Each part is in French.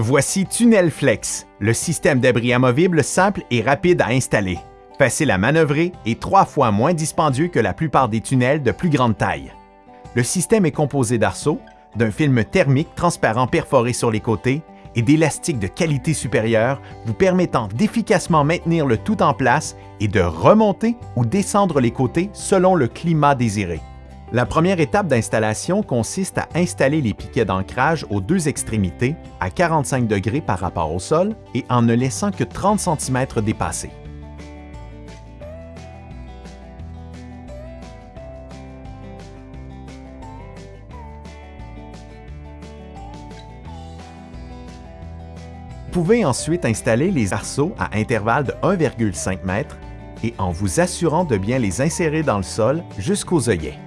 Voici Tunnel Flex, le système d'abri amovible simple et rapide à installer, facile à manœuvrer et trois fois moins dispendieux que la plupart des tunnels de plus grande taille. Le système est composé d'arceaux, d'un film thermique transparent perforé sur les côtés et d'élastiques de qualité supérieure vous permettant d'efficacement maintenir le tout en place et de remonter ou descendre les côtés selon le climat désiré. La première étape d'installation consiste à installer les piquets d'ancrage aux deux extrémités à 45 degrés par rapport au sol et en ne laissant que 30 cm dépassés. Vous pouvez ensuite installer les arceaux à intervalles de 1,5 m et en vous assurant de bien les insérer dans le sol jusqu'aux œillets.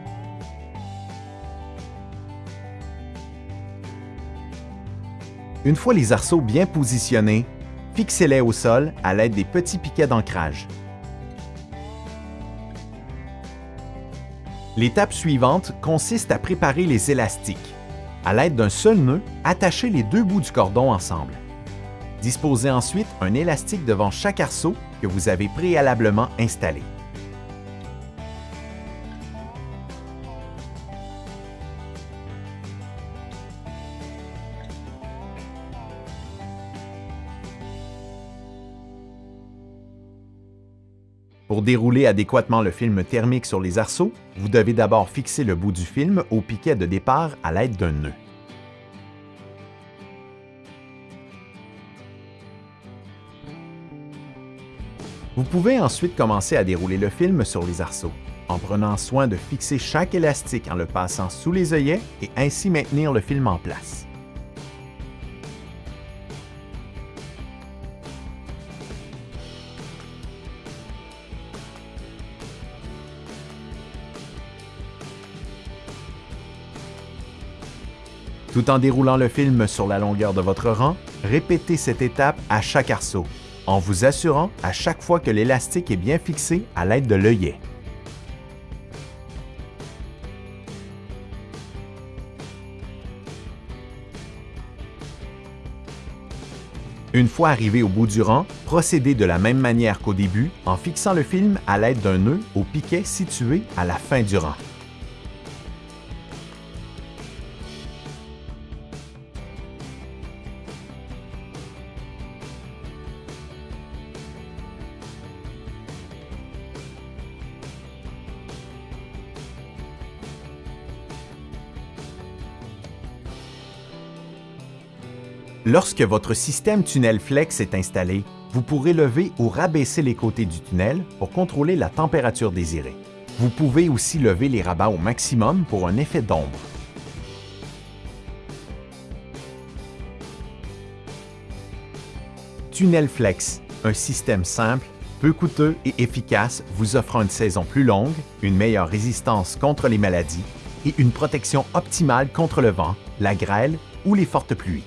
Une fois les arceaux bien positionnés, fixez-les au sol à l'aide des petits piquets d'ancrage. L'étape suivante consiste à préparer les élastiques. À l'aide d'un seul nœud, attachez les deux bouts du cordon ensemble. Disposez ensuite un élastique devant chaque arceau que vous avez préalablement installé. Pour dérouler adéquatement le film thermique sur les arceaux, vous devez d'abord fixer le bout du film au piquet de départ à l'aide d'un nœud. Vous pouvez ensuite commencer à dérouler le film sur les arceaux, en prenant soin de fixer chaque élastique en le passant sous les œillets et ainsi maintenir le film en place. Tout en déroulant le film sur la longueur de votre rang, répétez cette étape à chaque arceau en vous assurant à chaque fois que l'élastique est bien fixé à l'aide de l'œillet. Une fois arrivé au bout du rang, procédez de la même manière qu'au début en fixant le film à l'aide d'un nœud au piquet situé à la fin du rang. Lorsque votre système tunnel flex est installé, vous pourrez lever ou rabaisser les côtés du tunnel pour contrôler la température désirée. Vous pouvez aussi lever les rabats au maximum pour un effet d'ombre. Tunnel Flex, un système simple, peu coûteux et efficace vous offrant une saison plus longue, une meilleure résistance contre les maladies et une protection optimale contre le vent, la grêle ou les fortes pluies.